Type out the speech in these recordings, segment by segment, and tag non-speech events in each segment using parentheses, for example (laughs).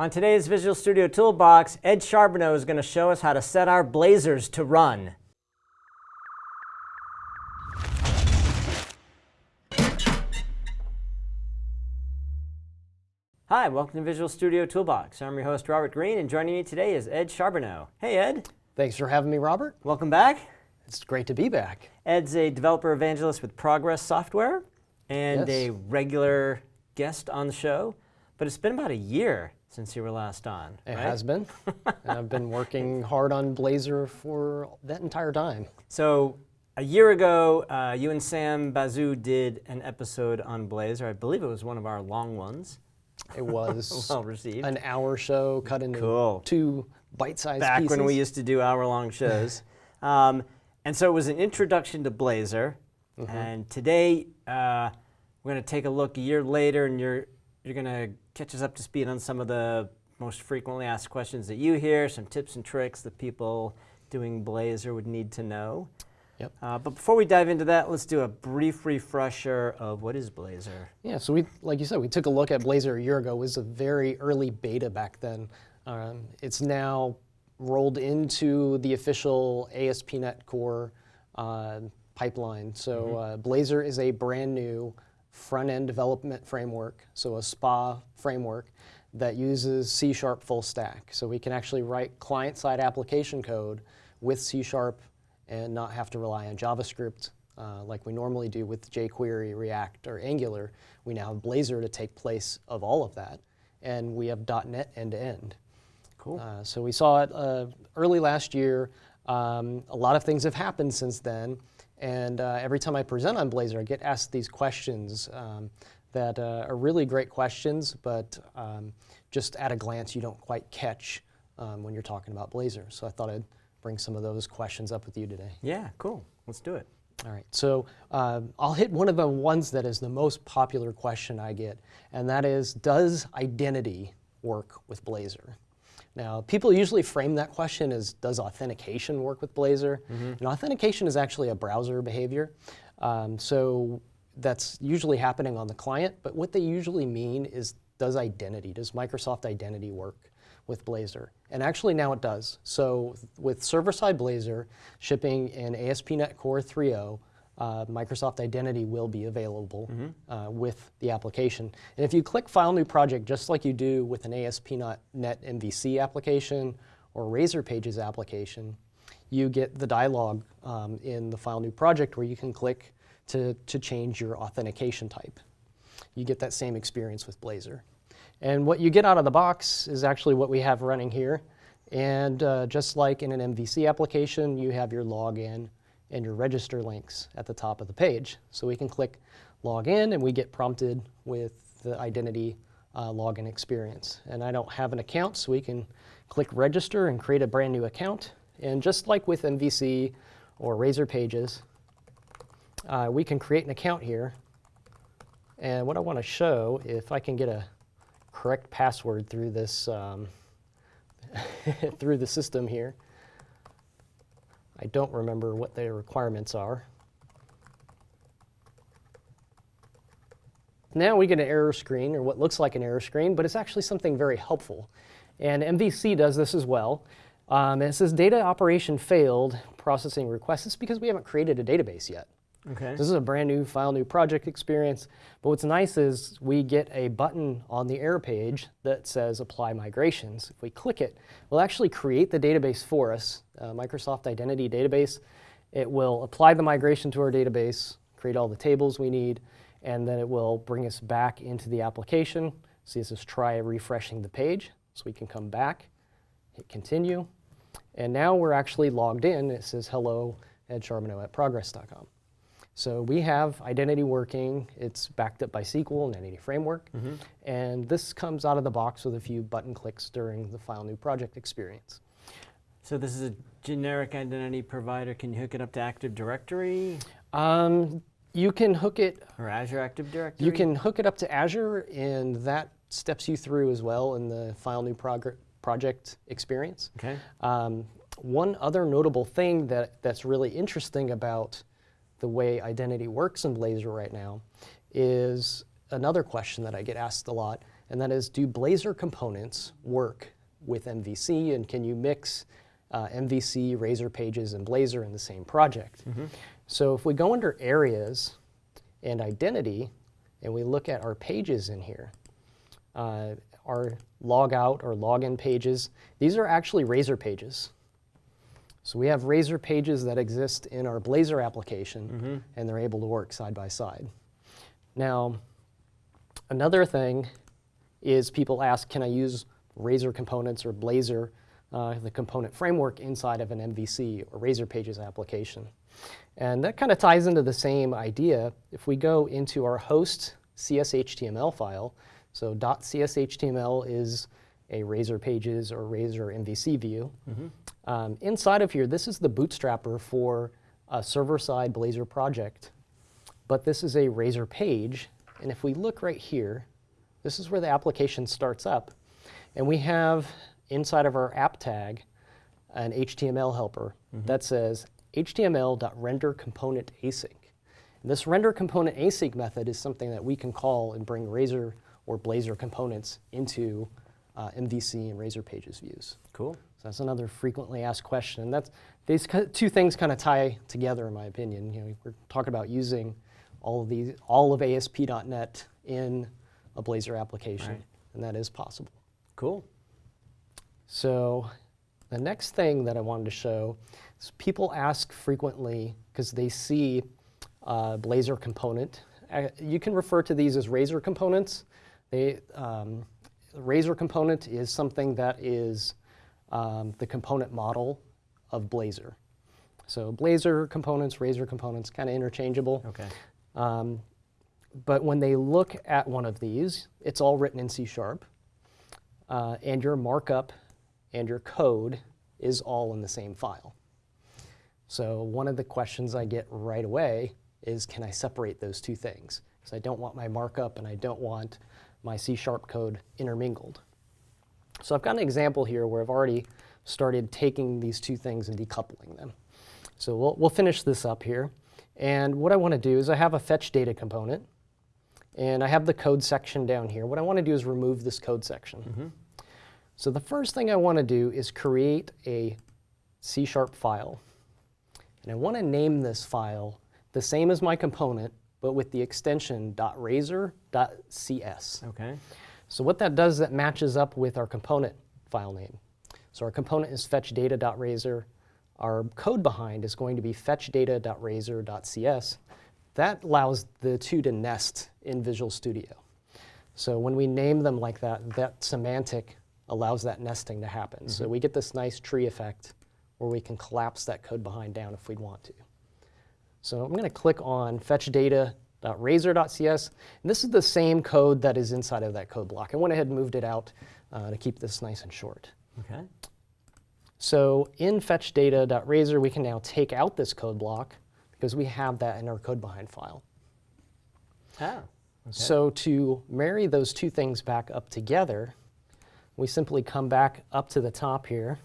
On today's Visual Studio Toolbox, Ed Charbonneau is going to show us how to set our blazers to run. Hi, welcome to Visual Studio Toolbox. I'm your host, Robert Green, and joining me today is Ed Charbonneau. Hey, Ed. Thanks for having me, Robert. Welcome back. It's great to be back. Ed's a developer evangelist with Progress Software and Yes. a regular guest on the show, but it's been about a year since you were last on. It right? has been. (laughs) and I've been working hard on Blazor for that entire time. So a year ago, uh, you and Sam Basu did an episode on Blazor. I believe it was one of our long ones. It was (laughs) Well received. an hour show cut into Cool. two bite-sized Back pieces. when we used to do hour-long shows. (laughs) um, and so it was an introduction to Blazor. Mm-hmm. And today, uh, we're going to take a look a year later, and you're, you're going to catch us up to speed on some of the most frequently asked questions that you hear, some tips and tricks that people doing Blazor would need to know. Yep. Uh, but before we dive into that, let's do a brief refresher of what is Blazor. Yeah, so we, like you said, we took a look at Blazor a year ago. It was a very early beta back then. Um, it's now rolled into the official ASP.NET Core uh, pipeline. So uh, Blazor is a brand new front-end development framework, so a SPA framework that uses C Sharp full stack. So we can actually write client-side application code with C Sharp and not have to rely on JavaScript uh, like we normally do with jQuery, React, or Angular. We now have Blazor to take place of all of that, and we have .NET end-to-end. Cool. Uh, so we saw it uh, early last year. Um, a lot of things have happened since then, and uh, every time I present on Blazor, I get asked these questions um, that uh, are really great questions, but um, just at a glance you don't quite catch um, when you're talking about Blazor. So I thought I'd bring some of those questions up with you today. yeah, cool. Let's do it. All right, so um, I'll hit one of the ones that is the most popular question I get, and that is, does identity work with Blazor? Now, people usually frame that question as, does authentication work with Blazor? And authentication is actually a browser behavior. Um, so that's usually happening on the client, but what they usually mean is, does identity, does Microsoft Identity work with Blazor? And actually now it does. So with server-side Blazor shipping in ASP.NET Core 3.0, uh, Microsoft Identity will be available uh, with the application. And if you click File New Project, just like you do with an ASP.NET MVC application or Razor Pages application, you get the dialog um, in the File New Project where you can click to, to change your authentication type. You get that same experience with Blazor. And what you get out of the box is actually what we have running here. And uh, just like in an MVC application, you have your login and your register links at the top of the page. So we can click login and we get prompted with the identity uh, login experience. And I don't have an account, so we can click register and create a brand new account. And just like with MVC or Razor Pages, uh, we can create an account here. And what I want to show, if I can get a correct password through this um, (laughs) through the system here. I don't remember what the requirements are. Now we get an error screen, or what looks like an error screen, but it's actually something very helpful. And MVC does this as well. Um, it says data operation failed processing requests. It's because we haven't created a database yet. Okay. This is a brand new file, new project experience. But what's nice is we get a button on the error page that says apply migrations. If we click it, we'll actually create the database for us, uh, Microsoft Identity Database. It will apply the migration to our database, create all the tables we need, and then it will bring us back into the application. So this is try refreshing the page. So we can come back, hit continue, and now we're actually logged in. It says hello, Ed Charbonneau at progress.com. So we have identity working. It's backed up by SQL and Entity Framework. And this comes out of the box with a few button clicks during the File New Project experience. So this is a generic identity provider. Can you hook it up to Active Directory Um, you can hook it or Azure Active Directory? You can hook it up to Azure, and that steps you through as well in the File New Project experience. Okay. Um, one other notable thing that, that's really interesting about the way identity works in Blazor right now is another question that I get asked a lot, and that is do Blazor components work with MVC and can you mix uh, MVC, Razor Pages, and Blazor in the same project? So if we go under areas and identity and we look at our pages in here, uh, our log out or login pages, these are actually Razor pages. So we have Razor pages that exist in our Blazor application, and they're able to work side by side. Now, another thing is people ask, can I use Razor components or Blazor, uh, the component framework inside of an MVC or Razor Pages application? And that kind of ties into the same idea. If we go into our host CSHTML file, so .cshtml is a Razor Pages or Razor MVC view. Um, inside of here, this is the bootstrapper for a server-side Blazor project. But this is a Razor page, and if we look right here, this is where the application starts up. And we have inside of our app tag an HTML helper that says html.renderComponentAsync. This render component async method is something that we can call and bring Razor or Blazor components into uh, MVC and Razor Pages views. Cool. So that's another frequently asked question. And that's, these two things kind of tie together, in my opinion. You know, we're talking about using all of these, all of ASP.NET in a Blazor application, Right. and that is possible. Cool. So the next thing that I wanted to show is people ask frequently because they see uh, Blazor component. Uh, you can refer to these as Razor components. They, um, Razor component is something that is um, the component model of Blazor. So Blazor components, Razor components, kind of interchangeable. Okay. Um, but when they look at one of these, it's all written in C Sharp, uh, and your markup and your code is all in the same file. So one of the questions I get right away is, can I separate those two things? Because I don't want my markup and I don't want my C Sharp code intermingled. So I've got an example here where I've already started taking these two things and decoupling them. So we'll, we'll finish this up here. And what I want to do is I have a fetch data component, and I have the code section down here. What I want to do is remove this code section. Mm-hmm. So the first thing I want to do is create a C Sharp file. And I want to name this file the same as my component, but with the extension .razor.cs. Okay. So what that does, is that matches up with our component file name. So our component is fetchdata.razor. Our code behind is going to be fetchdata.razor.cs. That allows the two to nest in Visual Studio. So when we name them like that, that semantic allows that nesting to happen. So mm-hmm. we get this nice tree effect where we can collapse that code behind down if we'd want to. So I'm going to click on fetchdata.razor.cs. And this is the same code that is inside of that code block. I went ahead and moved it out uh, to keep this nice and short. Okay. So in fetchdata.razor, we can now take out this code block because we have that in our code behind file. Ah. Okay. So to marry those two things back up together, we simply come back up to the top here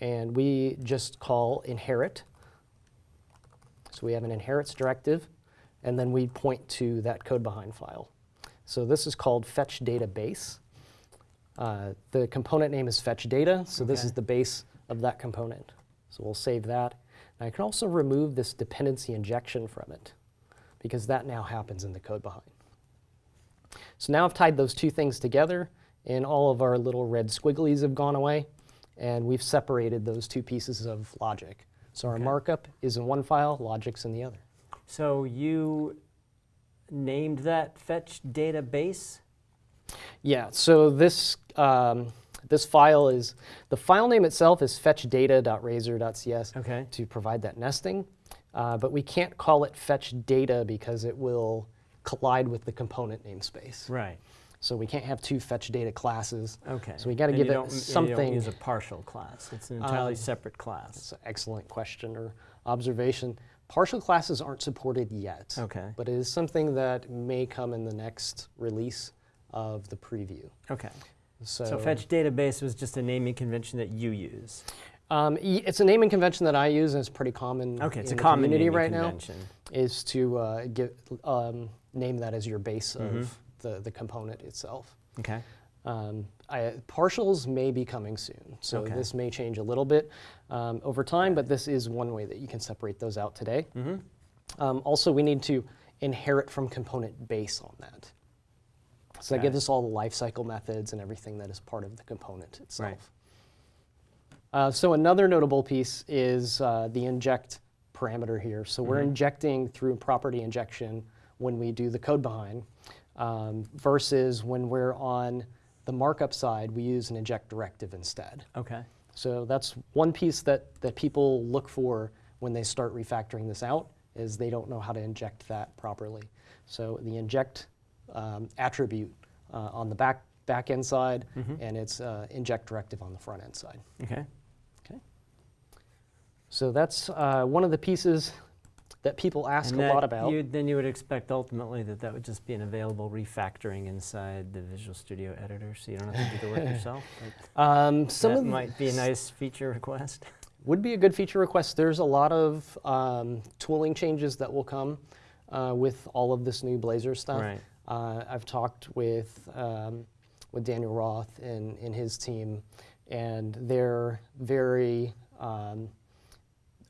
and we just call inherit. So we have an inherits directive and then we point to that code behind file. So this is called fetch database. Uh, the component name is fetch data, so this is the base of that component. So we'll save that. And I can also remove this dependency injection from it because that now happens in the code behind. So now I've tied those two things together and all of our little red squigglies have gone away and we've separated those two pieces of logic. So our Okay. markup is in one file, logic's in the other. So you named that fetch database? Yeah, so this, um, this file is, the file name itself is fetchdata.razor.cs Okay. to provide that nesting, uh, but we can't call it fetch data because it will collide with the component namespace. Right. So we can't have two fetch data classes. Okay. So we got to give it don't- and You something. don't use a partial class. It's an entirely Um, separate class. It's an excellent question or observation. Partial classes aren't supported yet. Okay. But it is something that may come in the next release of the preview. Okay. So, So fetch database was just a naming convention that you use. Um, it's a naming convention that I use and it's pretty common Okay, it's in a the common community right convention. now, is to uh, give, um, name that as your base Mhm. of the, the component itself. Okay. Um, I, partials may be coming soon, so Okay. this may change a little bit um, over time, but this is one way that you can separate those out today. Mm-hmm. Um, also, we need to inherit from component base on that. So that Okay. gives us all the lifecycle methods and everything that is part of the component itself. Right. Uh, so another notable piece is uh, the inject parameter here. So we're Mm-hmm. injecting through property injection when we do the code behind, um, versus when we're on the markup side, we use an inject directive instead. Okay. So that's one piece that, that people look for when they start refactoring this out, is they don't know how to inject that properly. So the inject um, attribute uh, on the back, back end side, and it's uh, inject directive on the front end side. Okay. Okay. So that's uh, one of the pieces that people ask And a lot about. You, then you would expect ultimately that that would just be an available refactoring inside the Visual Studio editor, so you don't have to do the work (laughs) yourself. Um, some that might be a nice feature request. (laughs) would be a good feature request. There's a lot of um, tooling changes that will come uh, with all of this new Blazor stuff. Right. Uh, I've talked with um, with Daniel Roth and, and his team, and they're very um,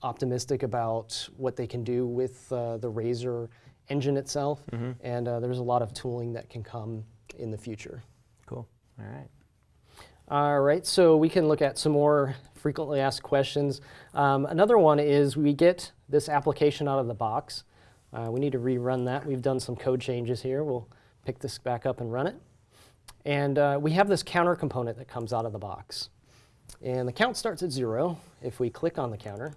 optimistic about what they can do with uh, the Razor engine itself. Mm-hmm. And uh, there's a lot of tooling that can come in the future. Cool. All right. All right, so we can look at some more frequently asked questions. Um, another one is we get this application out of the box. Uh, we need to rerun that. We've done some code changes here. We'll pick this back up and run it. And uh, we have this counter component that comes out of the box. And the count starts at zero if we click on the counter.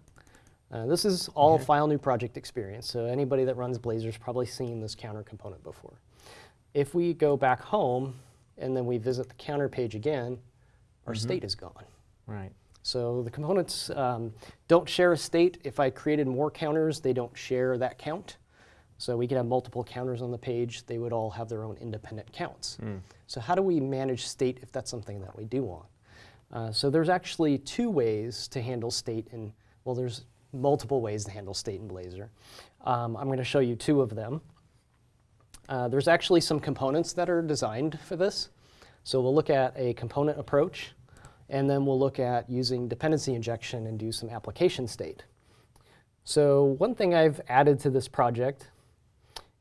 Uh, this is all Okay. file new project experience, so anybody that runs Blazor's probably seen this counter component before. If we go back home and then we visit the counter page again, our state is gone. Right. So the components um, don't share a state. If I created more counters, they don't share that count. So we could have multiple counters on the page. They would all have their own independent counts. So how do we manage state if that's something that we do want? Uh, so there's actually two ways to handle state and well, there's multiple ways to handle state in Blazor. Um, I'm going to show you two of them. Uh, there's actually some components that are designed for this. So we'll look at a component approach, and then we'll look at using dependency injection and do some application state. So one thing I've added to this project,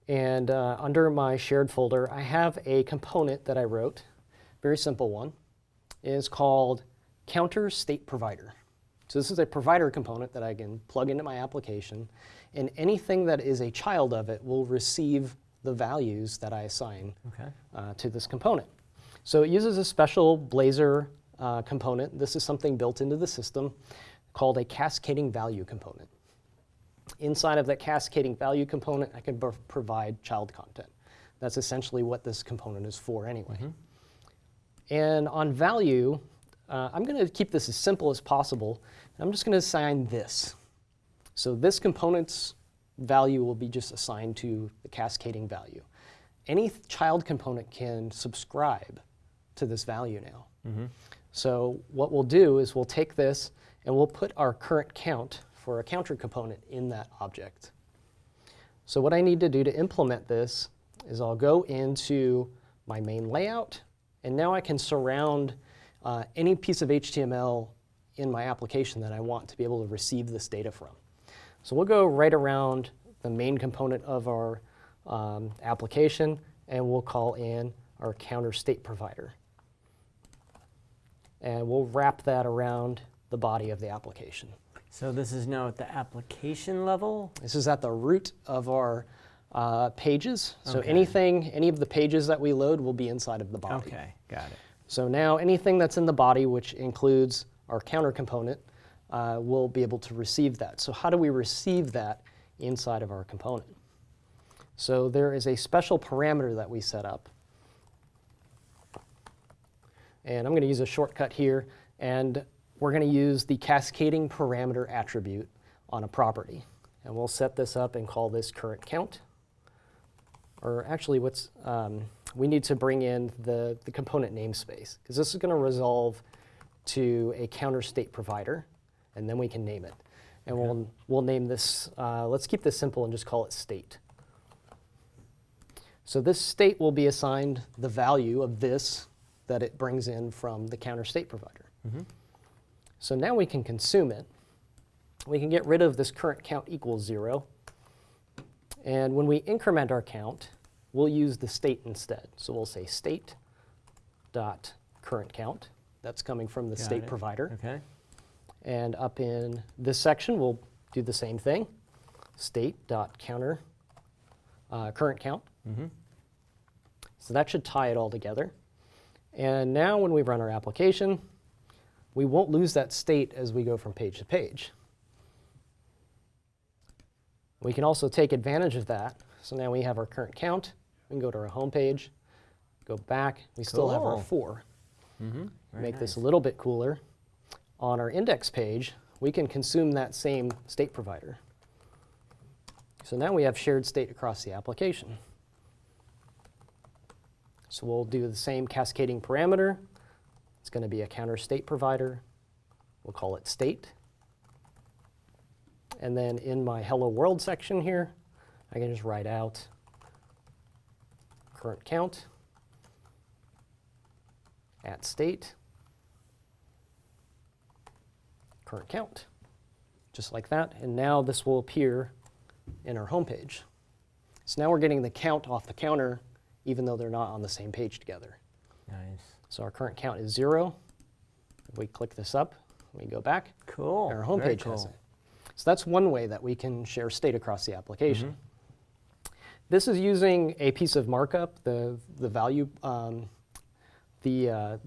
and uh, under my shared folder, I have a component that I wrote, very simple one, is called counter state provider. So this is a provider component that I can plug into my application, and anything that is a child of it will receive the values that I assign Okay. uh, to this component. So it uses a special Blazor uh, component. This is something built into the system called a cascading value component. Inside of that cascading value component, I can provide child content. That's essentially what this component is for anyway. And on value, uh, I'm going to keep this as simple as possible. I'm just going to assign this. So this component's value will be just assigned to the cascading value. Any child component can subscribe to this value now. So what we'll do is we'll take this and we'll put our current count for a counter component in that object. So what I need to do to implement this is I'll go into my main layout, and now I can surround uh, any piece of HTML in my application that I want to be able to receive this data from. So we'll go right around the main component of our um, application, and we'll call in our counter state provider. And we'll wrap that around the body of the application. So this is now at the application level. This is at the root of our uh, pages. So Okay. anything, any of the pages that we load will be inside of the body. Okay. Got it. So now anything that's in the body, which includes our counter component, uh, will be able to receive that. So how do we receive that inside of our component? So there is a special parameter that we set up. And I'm going to use a shortcut here, and we're going to use the cascading parameter attribute on a property. And we'll set this up and call this current count. Or actually, what's um, we need to bring in the, the component namespace, because this is going to resolve to a counter state provider, and then we can name it. And we'll, we'll name this, uh, let's keep this simple and just call it state. So this state will be assigned the value of this that it brings in from the counter state provider. So now we can consume it. We can get rid of this current count equals zero. And when we increment our count, we'll use the state instead. So we'll say state dot current count. That's coming from the Got state it. provider. Okay. And up in this section, we'll do the same thing. State dot counter uh, current count. So that should tie it all together. And now when we run our application, we won't lose that state as we go from page to page. We can also take advantage of that. So now we have our current count. We can go to our home page, go back. We still have our Cool. four. Mm-hmm. Very Make this a little bit cooler. On our index page, we can consume that same state provider. So now we have shared state across the application. So we'll do the same cascading parameter. It's going to be a counter state provider. We'll call it state. And then in my hello world section here, I can just write out current count at state current count, just like that. And now this will appear in our home page. So now we're getting the count off the counter, even though they're not on the same page together. Nice. So our current count is zero. If we click this up, we go back, Cool. and our home Very page has it. So that's one way that we can share state across the application. Mm-hmm. This is using a piece of markup, the, the value, um, the, uh,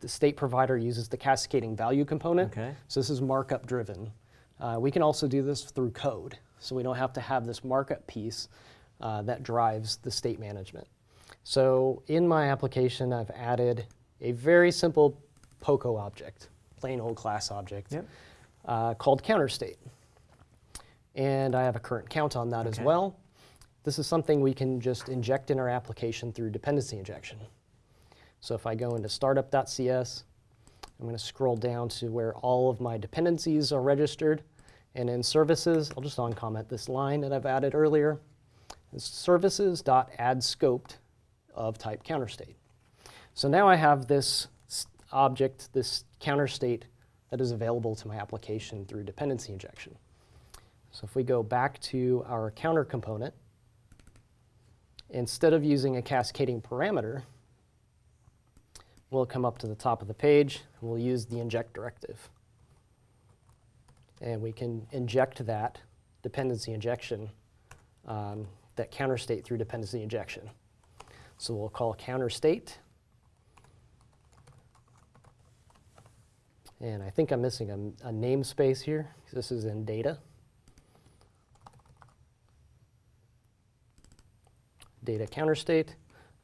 the state provider uses the cascading value component. Okay. So this is markup driven. Uh, we can also do this through code. So we don't have to have this markup piece uh, that drives the state management. So in my application, I've added a very simple POCO object, plain old class object, Yep. Uh, called counter state. And I have a current count on that as well. This is something we can just inject in our application through dependency injection. So if I go into startup.cs, I'm going to scroll down to where all of my dependencies are registered. And in services, I'll just uncomment this line that I've added earlier. It's services.addScoped of type counter state. So now I have this object, this counter state that is available to my application through dependency injection. So if we go back to our counter component, instead of using a cascading parameter, we'll come up to the top of the page, and we'll use the inject directive. And we can inject that dependency injection, um, that counter state through dependency injection. So we'll call counter state. And I think I'm missing a, a namespace here. This is in data. Data counter state,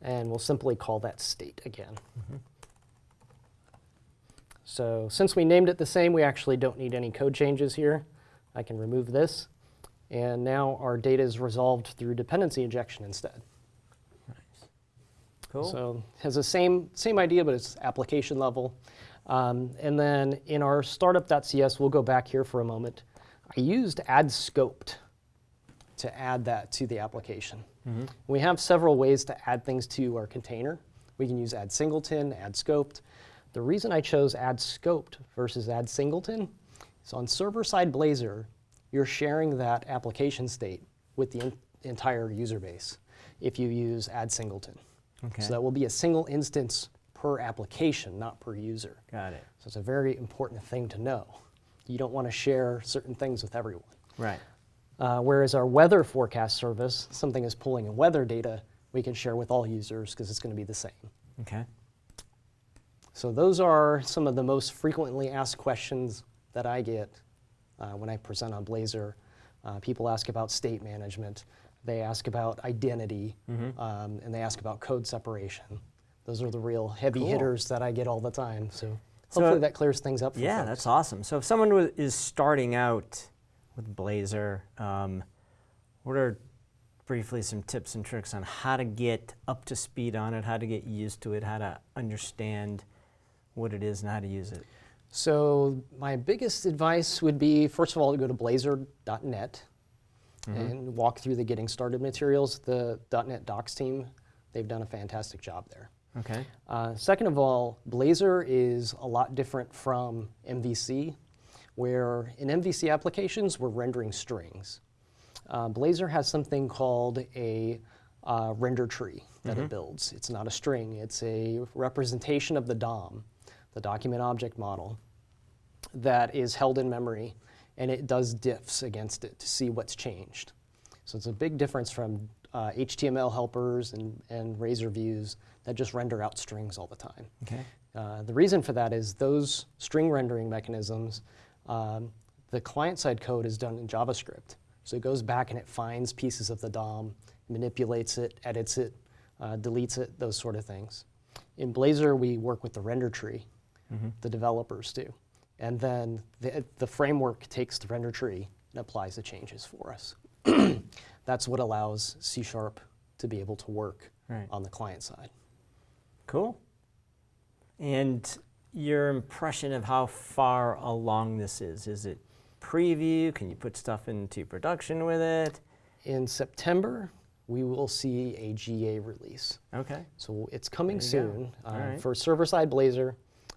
and we'll simply call that state again. Mm-hmm. So since we named it the same, we actually don't need any code changes here. I can remove this. And now our data is resolved through dependency injection instead. Cool. So it has the same, same idea, but it's application level. Um, and then in our startup.cs, we'll go back here for a moment. I used add scoped to add that to the application. We have several ways to add things to our container. We can use add singleton, add scoped. The reason I chose add scoped versus add singleton is on server-side Blazor, you're sharing that application state with the entire user base if you use add singleton. Okay. So that will be a single instance per application, not per user. Got it. So it's a very important thing to know. You don't want to share certain things with everyone. Right. Uh, whereas our weather forecast service, something is pulling in weather data, we can share with all users because it's going to be the same. Okay. So those are some of the most frequently asked questions that I get uh, when I present on Blazor. Uh, people ask about state management, they ask about identity, um, and they ask about code separation. Those are the real heavy Cool. hitters that I get all the time. So So- hopefully that clears things up for Yeah, folks. that's awesome. So if someone is starting out with Blazor, um, what are briefly some tips and tricks on how to get up to speed on it, how to get used to it, how to understand what it is and how to use it? So my biggest advice would be, first of all, to go to blazor.net. and walk through the getting started materials. The .NET Docs team, they've done a fantastic job there. Okay. Uh, second of all, Blazor is a lot different from MVC, where in MVC applications, we're rendering strings. Uh, Blazor has something called a uh, render tree that it builds. It's not a string, it's a representation of the DOM, the document object model, that is held in memory, and it does diffs against it to see what's changed. So it's a big difference from uh, HTML helpers and, and Razor views that just render out strings all the time. Okay. Uh, the reason for that is those string rendering mechanisms, um, the client-side code is done in JavaScript. So it goes back and it finds pieces of the DOM, manipulates it, edits it, uh, deletes it, those sort of things. In Blazor, we work with the render tree, the developers do. And then the, the framework takes the render tree and applies the changes for us. (clears throat) That's what allows C Sharp to be able to work Right. on the client side. Cool. And your impression of how far along this is? Is it preview? Can you put stuff into production with it? In September, we will see a GA release. Okay. So it's coming There you go. soon. Uh, right. For server-side Blazor,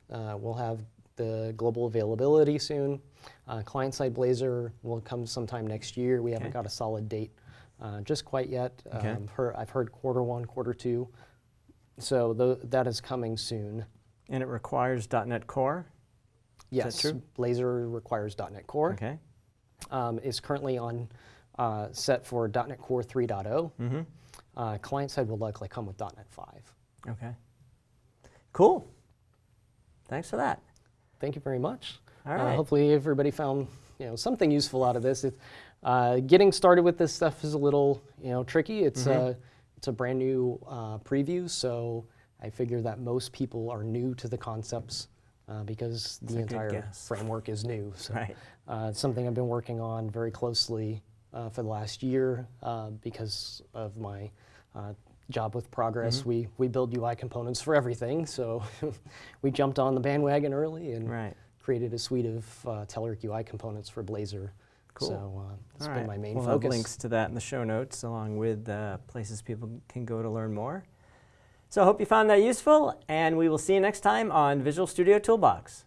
uh, we'll have the global availability soon. Uh, Client-side Blazor will come sometime next year. We haven't got a solid date uh, just quite yet. Okay. Um, heard- I've heard quarter one, quarter two. So tho- that is coming soon. And it requires .NET Core? Yes, true? Blazor requires .NET Core. Okay. Um, is currently on uh, set for .NET Core 3.0. Mm-hmm. Uh, client-side will likely come with .NET 5. Okay. Cool. Thanks for that. Thank you very much. All Uh, hopefully everybody found you know something useful out of this. It, uh, getting started with this stuff is a little you know tricky. It's Mm-hmm. a it's a brand new uh, preview, so I figure that most people are new to the concepts uh, because That's the entire framework is new. (laughs) So Right. uh, it's something I've been working on very closely uh, for the last year uh, because of my uh, job with Progress. Mm-hmm. We we build UI components for everything, so (laughs) we jumped on the bandwagon early and Right. created a suite of uh, Telerik UI components for Blazor. Cool. So uh, that's All been right. my main we'll focus. have links to that in the show notes, along with uh, places people can go to learn more. So I hope you found that useful, and we will see you next time on Visual Studio Toolbox.